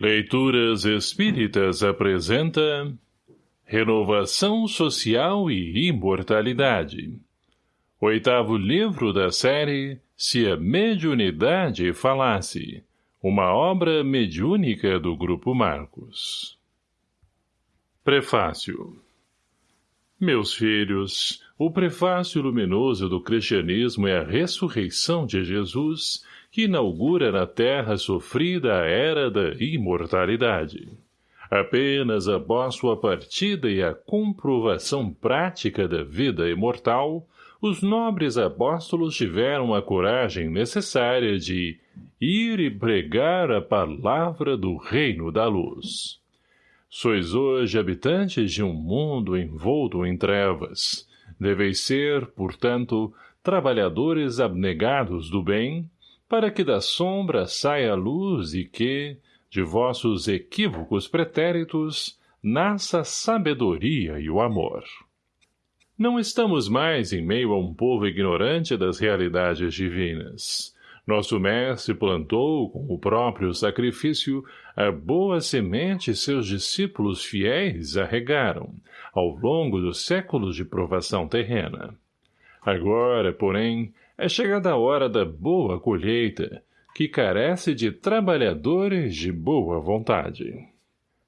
Leituras Espíritas apresenta Renovação Social e Imortalidade. Oitavo livro da série Se a Mediunidade Falasse Uma obra mediúnica do Grupo Marcos. Prefácio. Meus filhos, o prefácio luminoso do cristianismo é a ressurreição de Jesus que inaugura na terra sofrida a era da imortalidade. Apenas após sua partida e a comprovação prática da vida imortal, os nobres apóstolos tiveram a coragem necessária de ir e pregar a palavra do reino da luz. Sois hoje habitantes de um mundo envolto em trevas. Deveis ser, portanto, trabalhadores abnegados do bem, para que da sombra saia a luz e que, de vossos equívocos pretéritos, nasça a sabedoria e o amor. Não estamos mais em meio a um povo ignorante das realidades divinas. Nosso mestre plantou, com o próprio sacrifício, a boa semente seus discípulos fiéis a regaram, ao longo dos séculos de provação terrena. Agora, porém, é chegada a hora da boa colheita, que carece de trabalhadores de boa vontade.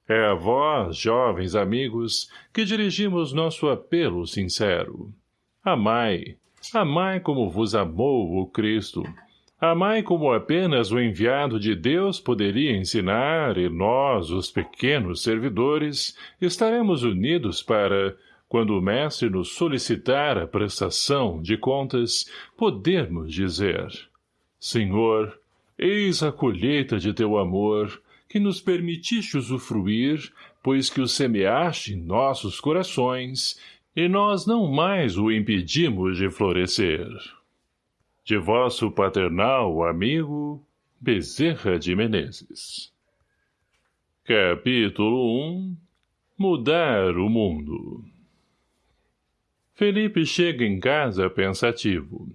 É a vós, jovens amigos, que dirigimos nosso apelo sincero. Amai, amai como vos amou o Cristo. Amai como apenas o enviado de Deus poderia ensinar, e nós, os pequenos servidores, estaremos unidos para, quando o mestre nos solicitar a prestação de contas, podermos dizer, Senhor, eis a colheita de teu amor, que nos permitiste usufruir, pois que o semeaste em nossos corações, e nós não mais o impedimos de florescer. De vosso paternal amigo, Bezerra de Menezes. Capítulo 1 Mudar o Mundo Felipe chega em casa pensativo.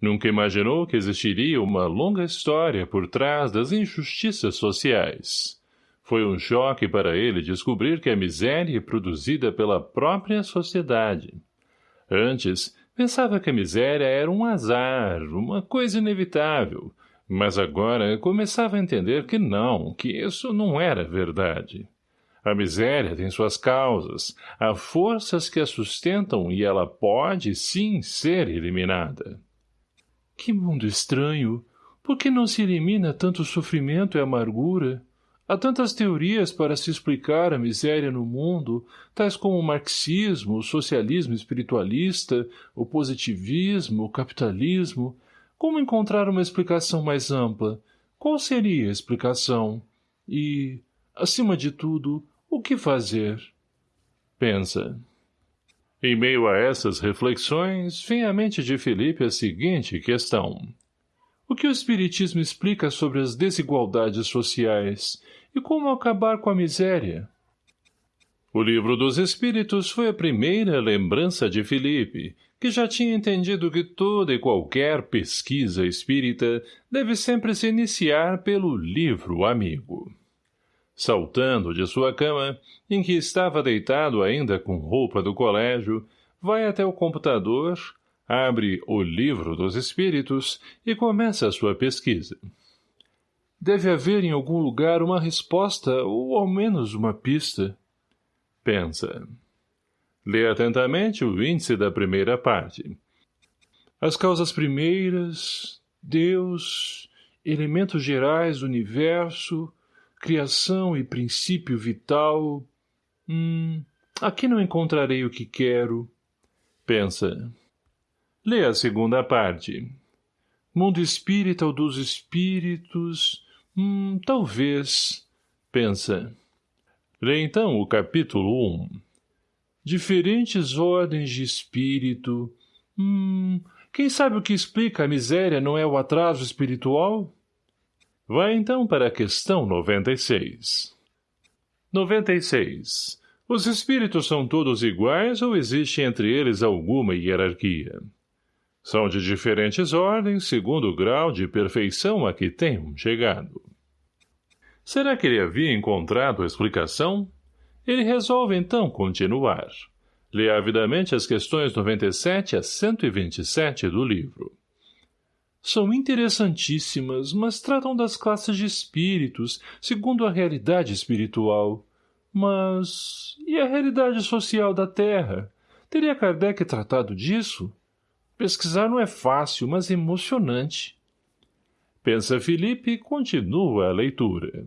Nunca imaginou que existiria uma longa história por trás das injustiças sociais. Foi um choque para ele descobrir que a miséria é produzida pela própria sociedade. Antes, pensava que a miséria era um azar, uma coisa inevitável, mas agora começava a entender que não, que isso não era verdade. A miséria tem suas causas, há forças que a sustentam e ela pode, sim, ser eliminada. Que mundo estranho! Por que não se elimina tanto sofrimento e amargura? Há tantas teorias para se explicar a miséria no mundo, tais como o marxismo, o socialismo espiritualista, o positivismo, o capitalismo. Como encontrar uma explicação mais ampla? Qual seria a explicação? E, acima de tudo, o que fazer? Pensa. Em meio a essas reflexões, vem à mente de Felipe a seguinte questão. O que o Espiritismo explica sobre as desigualdades sociais e como acabar com a miséria? O livro dos Espíritos foi a primeira lembrança de Felipe, que já tinha entendido que toda e qualquer pesquisa espírita deve sempre se iniciar pelo livro amigo. Saltando de sua cama, em que estava deitado ainda com roupa do colégio, vai até o computador, abre o livro dos espíritos e começa a sua pesquisa. Deve haver em algum lugar uma resposta ou ao menos uma pista. Pensa. Lê atentamente o índice da primeira parte. As causas primeiras, Deus, elementos gerais do universo, criação e princípio vital... Hum, aqui não encontrarei o que quero. Pensa. Lê a segunda parte. Mundo espírita ou dos espíritos... Hum, talvez. Pensa. Lê então o capítulo 1. Diferentes ordens de espírito... Hum, quem sabe o que explica a miséria não é o atraso espiritual? Vai então para a questão 96. 96. Os espíritos são todos iguais ou existe entre eles alguma hierarquia? São de diferentes ordens segundo o grau de perfeição a que tenham chegado. Será que ele havia encontrado a explicação? Ele resolve então continuar. Lê avidamente as questões 97 a 127 do livro. São interessantíssimas, mas tratam das classes de espíritos, segundo a realidade espiritual. Mas... e a realidade social da Terra? Teria Kardec tratado disso? Pesquisar não é fácil, mas emocionante. Pensa Felipe e continua a leitura.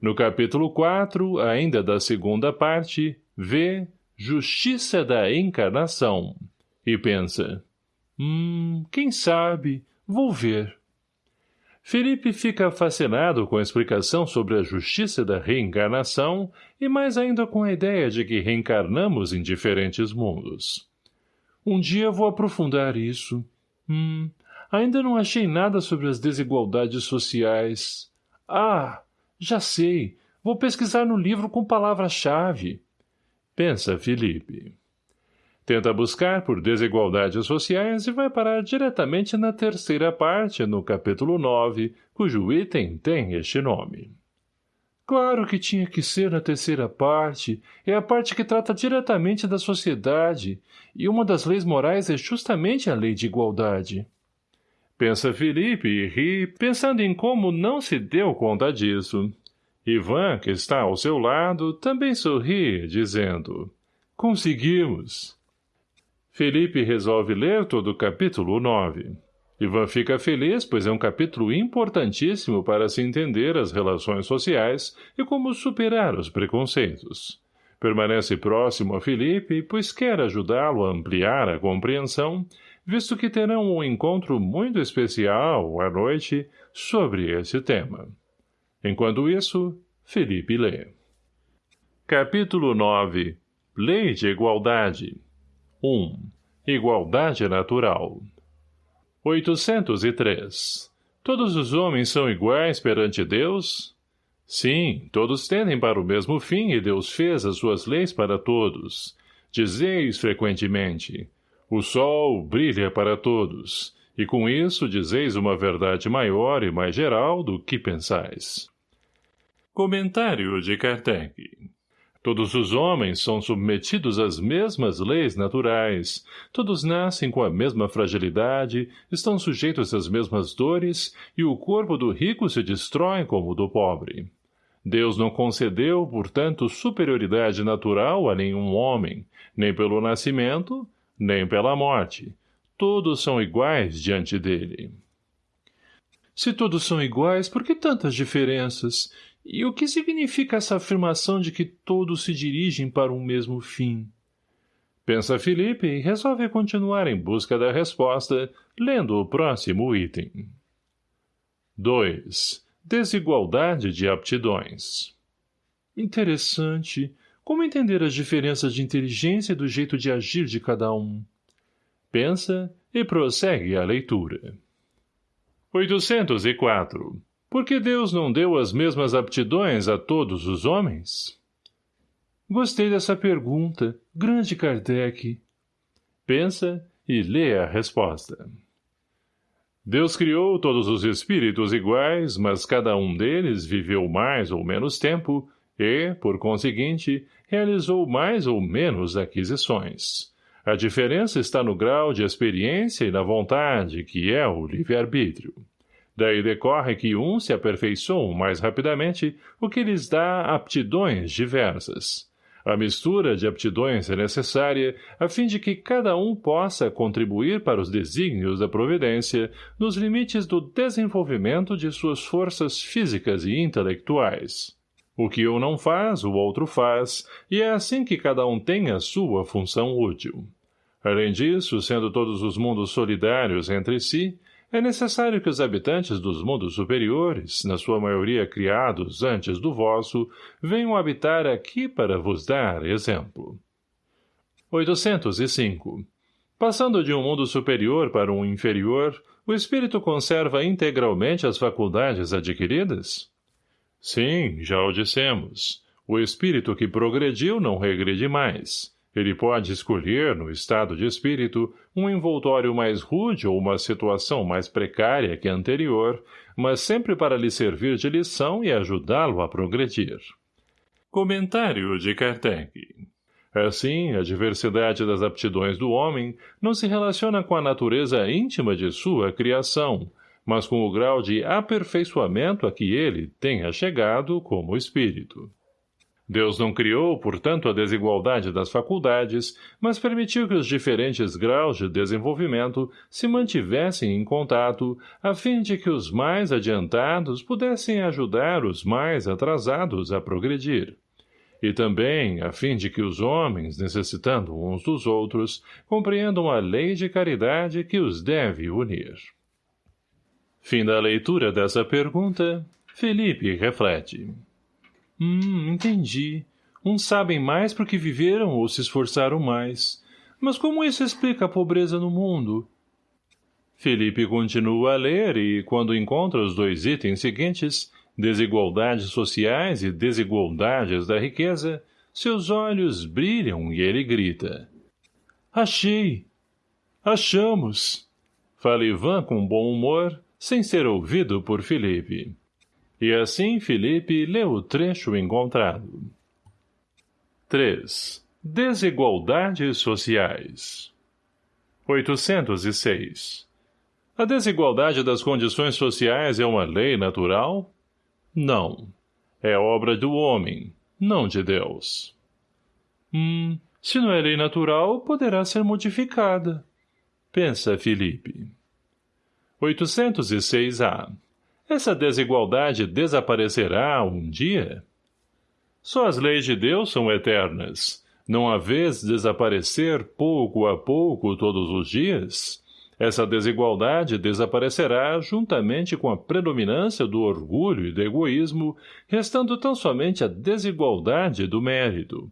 No capítulo 4, ainda da segunda parte, vê Justiça da Encarnação e pensa, hum, quem sabe, vou ver. Felipe fica fascinado com a explicação sobre a justiça da reencarnação e mais ainda com a ideia de que reencarnamos em diferentes mundos. Um dia vou aprofundar isso. Hum, ainda não achei nada sobre as desigualdades sociais. Ah, já sei. Vou pesquisar no livro com palavra-chave. Pensa Felipe. Tenta buscar por desigualdades sociais e vai parar diretamente na terceira parte, no capítulo 9, cujo item tem este nome. Claro que tinha que ser na terceira parte, é a parte que trata diretamente da sociedade, e uma das leis morais é justamente a lei de igualdade. Pensa Felipe e ri, pensando em como não se deu conta disso. Ivan, que está ao seu lado, também sorri, dizendo, Conseguimos! Felipe resolve ler todo o capítulo 9. Ivan fica feliz, pois é um capítulo importantíssimo para se entender as relações sociais e como superar os preconceitos. Permanece próximo a Felipe, pois quer ajudá-lo a ampliar a compreensão visto que terão um encontro muito especial, à noite, sobre esse tema. Enquanto isso, Felipe lê. Capítulo 9 Lei de Igualdade 1. Igualdade Natural 803. Todos os homens são iguais perante Deus? Sim, todos tendem para o mesmo fim e Deus fez as suas leis para todos. Dizeis frequentemente, o sol brilha para todos, e com isso dizeis uma verdade maior e mais geral do que pensais. Comentário de Kardec Todos os homens são submetidos às mesmas leis naturais, todos nascem com a mesma fragilidade, estão sujeitos às mesmas dores, e o corpo do rico se destrói como o do pobre. Deus não concedeu, portanto, superioridade natural a nenhum homem, nem pelo nascimento, nem pela morte. Todos são iguais diante dele. Se todos são iguais, por que tantas diferenças? E o que significa essa afirmação de que todos se dirigem para um mesmo fim? Pensa Felipe e resolve continuar em busca da resposta, lendo o próximo item. 2. Desigualdade de aptidões. Interessante. Como entender as diferenças de inteligência e do jeito de agir de cada um? Pensa e prossegue a leitura. 804. Por que Deus não deu as mesmas aptidões a todos os homens? Gostei dessa pergunta, grande Kardec. Pensa e lê a resposta. Deus criou todos os espíritos iguais, mas cada um deles viveu mais ou menos tempo e, por conseguinte, realizou mais ou menos aquisições. A diferença está no grau de experiência e na vontade, que é o livre-arbítrio. Daí decorre que uns se aperfeiçoam mais rapidamente, o que lhes dá aptidões diversas. A mistura de aptidões é necessária a fim de que cada um possa contribuir para os desígnios da providência nos limites do desenvolvimento de suas forças físicas e intelectuais. O que um não faz, o outro faz, e é assim que cada um tem a sua função útil. Além disso, sendo todos os mundos solidários entre si, é necessário que os habitantes dos mundos superiores, na sua maioria criados antes do vosso, venham habitar aqui para vos dar exemplo. 805. Passando de um mundo superior para um inferior, o espírito conserva integralmente as faculdades adquiridas? Sim, já o dissemos. O espírito que progrediu não regride mais. Ele pode escolher, no estado de espírito, um envoltório mais rude ou uma situação mais precária que a anterior, mas sempre para lhe servir de lição e ajudá-lo a progredir. Comentário de Kardec Assim, a diversidade das aptidões do homem não se relaciona com a natureza íntima de sua criação, mas com o grau de aperfeiçoamento a que ele tenha chegado como espírito. Deus não criou, portanto, a desigualdade das faculdades, mas permitiu que os diferentes graus de desenvolvimento se mantivessem em contato, a fim de que os mais adiantados pudessem ajudar os mais atrasados a progredir. E também, a fim de que os homens, necessitando uns dos outros, compreendam a lei de caridade que os deve unir. Fim da leitura dessa pergunta, Felipe reflete. Hum, entendi. Uns sabem mais porque viveram ou se esforçaram mais. Mas como isso explica a pobreza no mundo? Felipe continua a ler e, quando encontra os dois itens seguintes, desigualdades sociais e desigualdades da riqueza, seus olhos brilham e ele grita. Achei! Achamos! Fala Ivan com bom humor, sem ser ouvido por Felipe. E assim Felipe leu o trecho encontrado. 3. Desigualdades sociais 806. A desigualdade das condições sociais é uma lei natural? Não. É obra do homem, não de Deus. Hum, se não é lei natural, poderá ser modificada. Pensa Felipe. 806-A essa desigualdade desaparecerá um dia? Só as leis de Deus são eternas. Não a vez desaparecer pouco a pouco todos os dias? Essa desigualdade desaparecerá juntamente com a predominância do orgulho e do egoísmo, restando tão somente a desigualdade do mérito.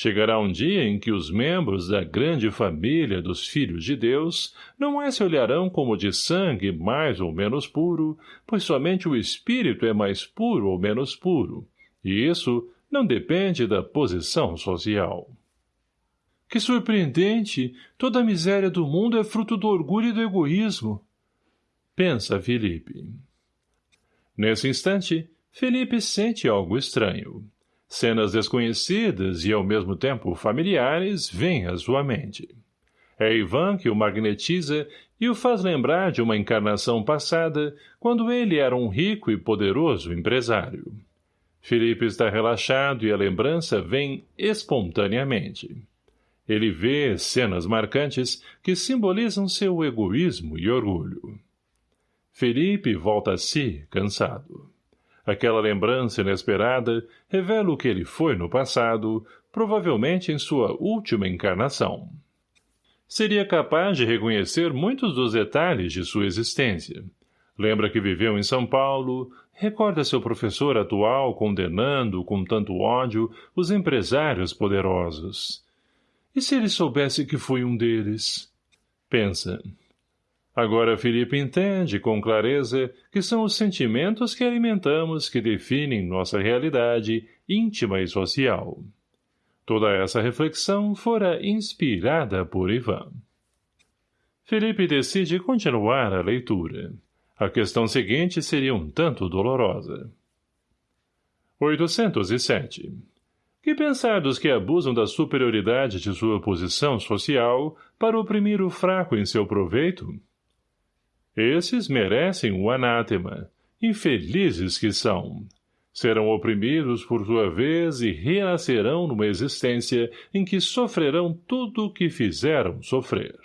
Chegará um dia em que os membros da grande família dos filhos de Deus não é se olharão como de sangue mais ou menos puro, pois somente o espírito é mais puro ou menos puro, e isso não depende da posição social. Que surpreendente! Toda a miséria do mundo é fruto do orgulho e do egoísmo. Pensa Felipe. Nesse instante, Felipe sente algo estranho. Cenas desconhecidas e ao mesmo tempo familiares vêm à sua mente. É Ivan que o magnetiza e o faz lembrar de uma encarnação passada, quando ele era um rico e poderoso empresário. Felipe está relaxado e a lembrança vem espontaneamente. Ele vê cenas marcantes que simbolizam seu egoísmo e orgulho. Felipe volta a si, cansado. Aquela lembrança inesperada revela o que ele foi no passado, provavelmente em sua última encarnação. Seria capaz de reconhecer muitos dos detalhes de sua existência. Lembra que viveu em São Paulo, recorda seu professor atual condenando com tanto ódio os empresários poderosos. E se ele soubesse que foi um deles? Pensa. Agora Felipe entende com clareza que são os sentimentos que alimentamos que definem nossa realidade íntima e social. Toda essa reflexão fora inspirada por Ivan. Felipe decide continuar a leitura. A questão seguinte seria um tanto dolorosa. 807. Que pensar dos que abusam da superioridade de sua posição social para oprimir o fraco em seu proveito? Esses merecem o anátema. Infelizes que são. Serão oprimidos por sua vez e renascerão numa existência em que sofrerão tudo o que fizeram sofrer.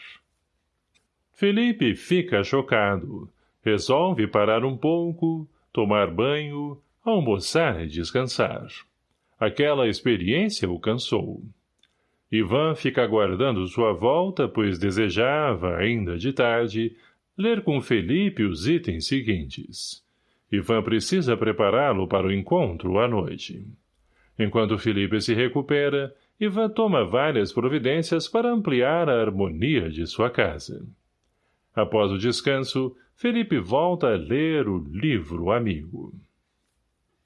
Felipe fica chocado. Resolve parar um pouco, tomar banho, almoçar e descansar. Aquela experiência o cansou. Ivan fica aguardando sua volta, pois desejava, ainda de tarde, ler com Felipe os itens seguintes. Ivan precisa prepará-lo para o encontro à noite. Enquanto Felipe se recupera, Ivan toma várias providências para ampliar a harmonia de sua casa. Após o descanso, Felipe volta a ler o livro amigo.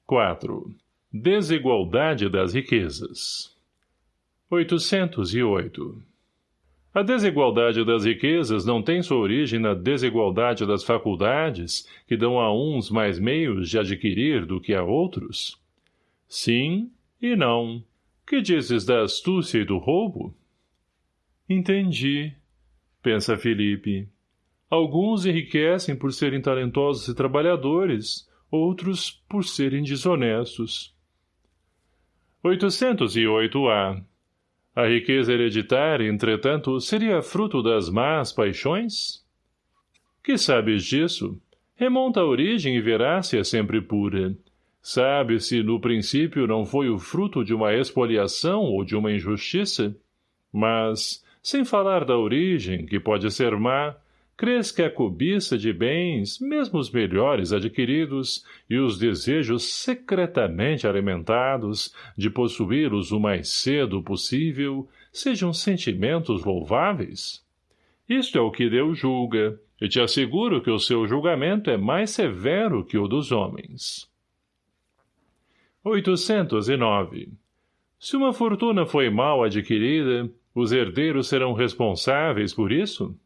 4. Desigualdade das riquezas 808 A desigualdade das riquezas não tem sua origem na desigualdade das faculdades, que dão a uns mais meios de adquirir do que a outros? Sim e não. Que dizes da astúcia e do roubo? Entendi, pensa Felipe. Alguns enriquecem por serem talentosos e trabalhadores, outros por serem desonestos. 808-A a riqueza hereditária, entretanto, seria fruto das más paixões? Que sabes disso? Remonta a origem e verá se é sempre pura. Sabe se no princípio não foi o fruto de uma expoliação ou de uma injustiça? Mas, sem falar da origem, que pode ser má, Crês que a cobiça de bens, mesmo os melhores adquiridos, e os desejos secretamente alimentados de possuí-los o mais cedo possível, sejam sentimentos louváveis? Isto é o que Deus julga, e te asseguro que o seu julgamento é mais severo que o dos homens. 809. Se uma fortuna foi mal adquirida, os herdeiros serão responsáveis por isso?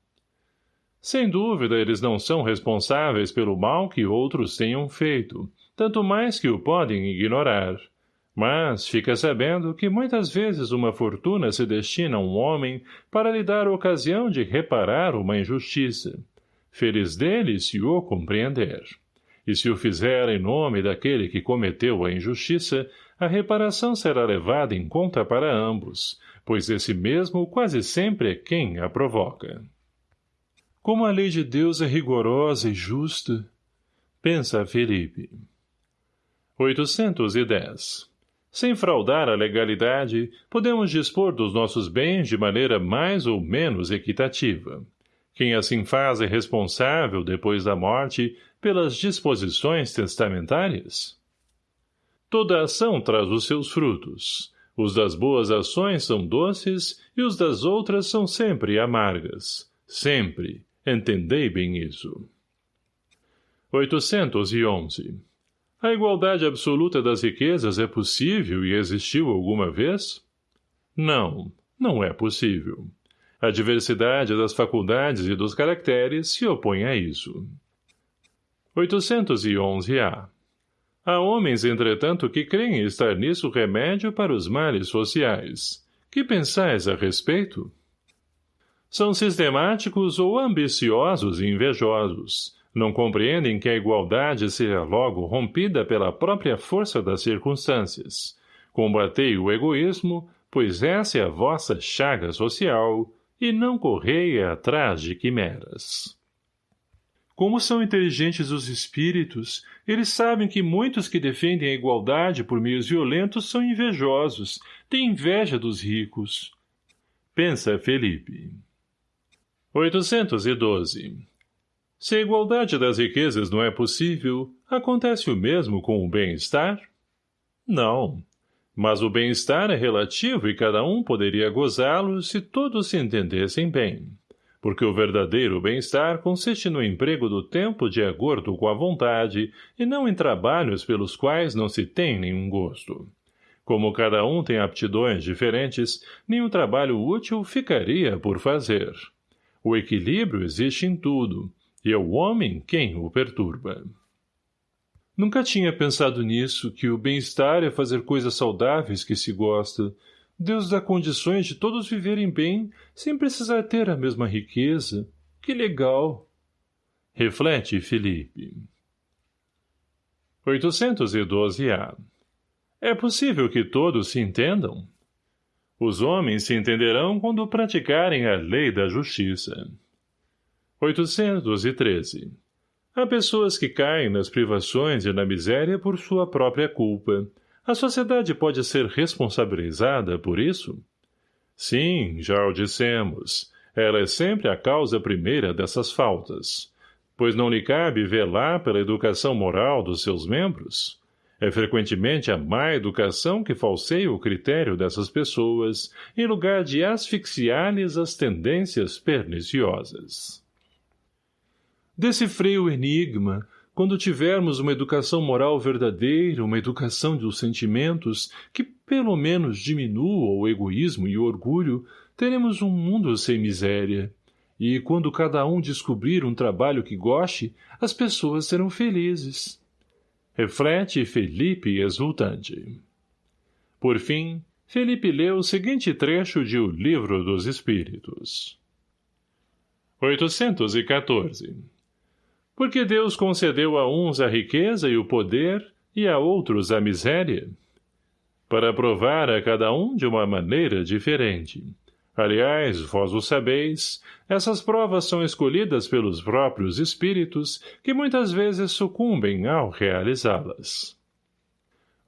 Sem dúvida, eles não são responsáveis pelo mal que outros tenham feito, tanto mais que o podem ignorar. Mas fica sabendo que muitas vezes uma fortuna se destina a um homem para lhe dar ocasião de reparar uma injustiça. Feliz dele se o compreender. E se o fizer em nome daquele que cometeu a injustiça, a reparação será levada em conta para ambos, pois esse mesmo quase sempre é quem a provoca. Como a lei de Deus é rigorosa e justa, pensa Felipe. 810. Sem fraudar a legalidade, podemos dispor dos nossos bens de maneira mais ou menos equitativa. Quem assim faz é responsável, depois da morte, pelas disposições testamentárias? Toda ação traz os seus frutos. Os das boas ações são doces e os das outras são sempre amargas. Sempre, Entendei bem isso. 811. A igualdade absoluta das riquezas é possível e existiu alguma vez? Não, não é possível. A diversidade das faculdades e dos caracteres se opõe a isso. 811-A Há homens, entretanto, que creem estar nisso remédio para os males sociais. Que pensais a respeito? São sistemáticos ou ambiciosos e invejosos. Não compreendem que a igualdade seja logo rompida pela própria força das circunstâncias. Combatei o egoísmo, pois essa é a vossa chaga social, e não correia atrás de quimeras. Como são inteligentes os espíritos, eles sabem que muitos que defendem a igualdade por meios violentos são invejosos, têm inveja dos ricos. Pensa Felipe. 812. Se a igualdade das riquezas não é possível, acontece o mesmo com o bem-estar? Não. Mas o bem-estar é relativo e cada um poderia gozá-lo se todos se entendessem bem. Porque o verdadeiro bem-estar consiste no emprego do tempo de acordo com a vontade e não em trabalhos pelos quais não se tem nenhum gosto. Como cada um tem aptidões diferentes, nenhum trabalho útil ficaria por fazer. O equilíbrio existe em tudo, e é o homem quem o perturba. Nunca tinha pensado nisso, que o bem-estar é fazer coisas saudáveis que se gosta. Deus dá condições de todos viverem bem, sem precisar ter a mesma riqueza. Que legal! Reflete, Felipe. 812-A É possível que todos se entendam? Os homens se entenderão quando praticarem a lei da justiça. 813. Há pessoas que caem nas privações e na miséria por sua própria culpa. A sociedade pode ser responsabilizada por isso? Sim, já o dissemos. Ela é sempre a causa primeira dessas faltas. Pois não lhe cabe velar pela educação moral dos seus membros? É frequentemente a má educação que falseia o critério dessas pessoas, em lugar de asfixiar-lhes as tendências perniciosas. Decifrei o enigma, quando tivermos uma educação moral verdadeira, uma educação dos sentimentos, que pelo menos diminua o egoísmo e o orgulho, teremos um mundo sem miséria. E quando cada um descobrir um trabalho que goste, as pessoas serão felizes. Reflete Felipe exultante. Por fim, Felipe leu o seguinte trecho de O Livro dos Espíritos. 814 Porque Deus concedeu a uns a riqueza e o poder, e a outros a miséria? Para provar a cada um de uma maneira diferente. Aliás, vós o sabeis, essas provas são escolhidas pelos próprios espíritos, que muitas vezes sucumbem ao realizá-las.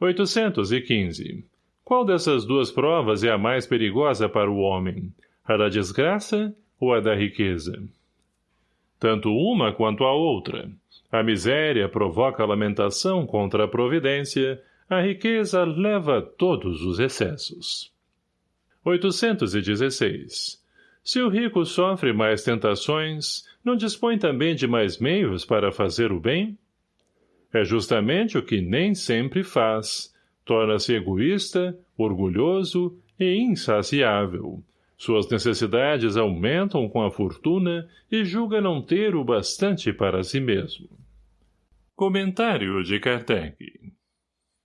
815 qual dessas duas provas é a mais perigosa para o homem? A da desgraça ou a da riqueza? Tanto uma quanto a outra. A miséria provoca lamentação contra a providência, a riqueza leva todos os excessos. 816. Se o rico sofre mais tentações, não dispõe também de mais meios para fazer o bem? É justamente o que nem sempre faz, Torna-se egoísta, orgulhoso e insaciável. Suas necessidades aumentam com a fortuna e julga não ter o bastante para si mesmo. Comentário de Kardec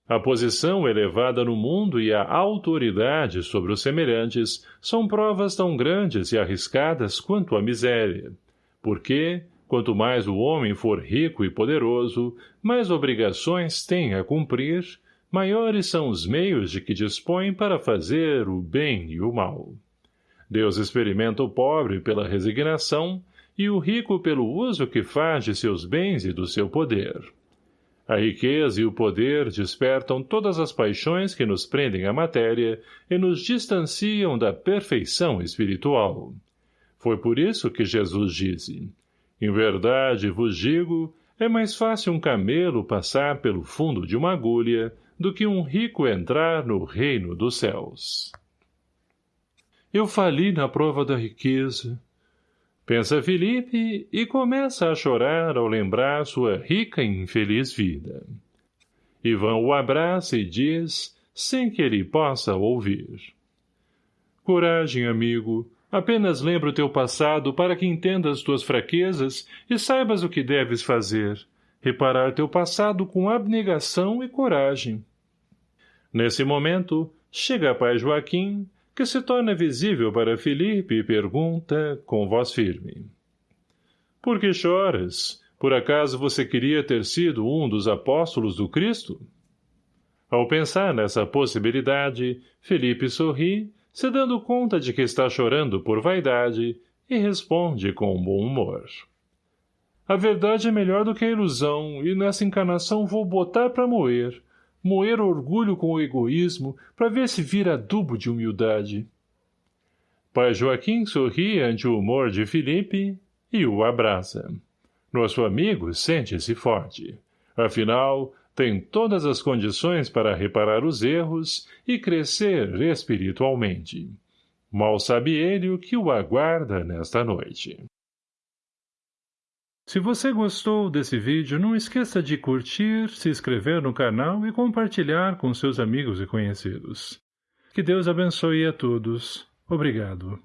A posição elevada no mundo e a autoridade sobre os semelhantes são provas tão grandes e arriscadas quanto a miséria, porque, quanto mais o homem for rico e poderoso, mais obrigações tem a cumprir, maiores são os meios de que dispõe para fazer o bem e o mal. Deus experimenta o pobre pela resignação e o rico pelo uso que faz de seus bens e do seu poder. A riqueza e o poder despertam todas as paixões que nos prendem à matéria e nos distanciam da perfeição espiritual. Foi por isso que Jesus disse, Em verdade vos digo, é mais fácil um camelo passar pelo fundo de uma agulha do que um rico entrar no reino dos céus. Eu fali na prova da riqueza. Pensa Felipe e começa a chorar ao lembrar sua rica e infeliz vida. Ivan o abraça e diz, sem que ele possa ouvir. Coragem, amigo, apenas lembra o teu passado para que entendas tuas fraquezas e saibas o que deves fazer, reparar teu passado com abnegação e coragem. Nesse momento, chega pai Joaquim, que se torna visível para Felipe e pergunta, com voz firme. Por que choras? Por acaso você queria ter sido um dos apóstolos do Cristo? Ao pensar nessa possibilidade, Felipe sorri, se dando conta de que está chorando por vaidade, e responde com bom humor. A verdade é melhor do que a ilusão, e nessa encarnação vou botar para moer, moer orgulho com o egoísmo, para ver se vira adubo de humildade. Pai Joaquim sorri ante o humor de Felipe e o abraça. Nosso amigo sente-se forte. Afinal, tem todas as condições para reparar os erros e crescer espiritualmente. Mal sabe ele o que o aguarda nesta noite. Se você gostou desse vídeo, não esqueça de curtir, se inscrever no canal e compartilhar com seus amigos e conhecidos. Que Deus abençoe a todos. Obrigado.